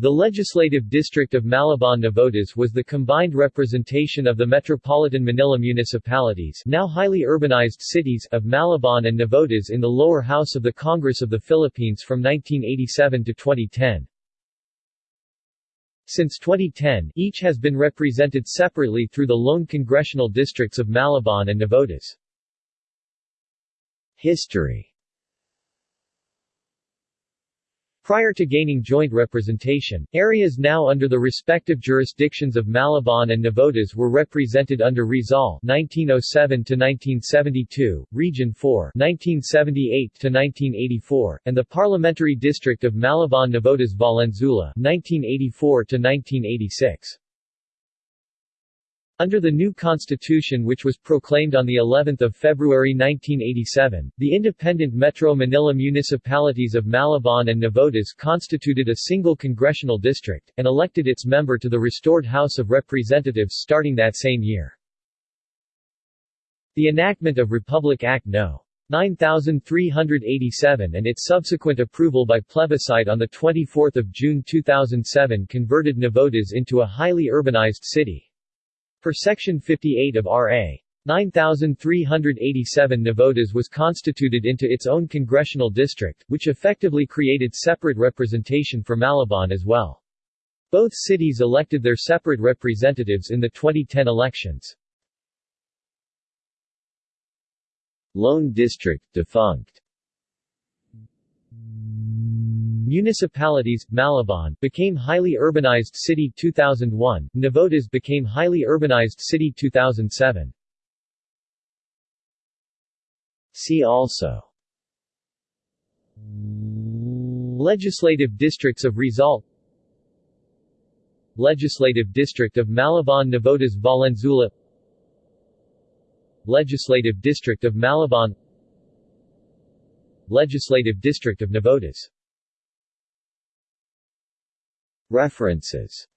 The legislative district of Malabon Navotas was the combined representation of the metropolitan Manila municipalities now highly urbanized cities of Malabon and Navotas in the lower house of the Congress of the Philippines from 1987 to 2010. Since 2010, each has been represented separately through the lone congressional districts of Malabon and Navotas. History Prior to gaining joint representation, areas now under the respective jurisdictions of Malabon and Navotas were represented under Rizal 1907-1972, Region 4 1978-1984, and the Parliamentary District of Malabon-Navotas Valenzuela 1984-1986. Under the new constitution which was proclaimed on the 11th of February 1987, the independent Metro Manila municipalities of Malabon and Navotas constituted a single congressional district, and elected its member to the restored House of Representatives starting that same year. The enactment of Republic Act No. 9387 and its subsequent approval by plebiscite on 24 June 2007 converted Navotas into a highly urbanized city. Per Section 58 of R.A. 9387 Navotas was constituted into its own congressional district, which effectively created separate representation for Malabon as well. Both cities elected their separate representatives in the 2010 elections. Lone District defunct Municipalities, Malabon, became highly urbanized city 2001, Navotas became highly urbanized city 2007. See also Legislative districts of Rizal Legislative district of Malabon Navotas Valenzuela Legislative district of Malabon Legislative district of Navotas References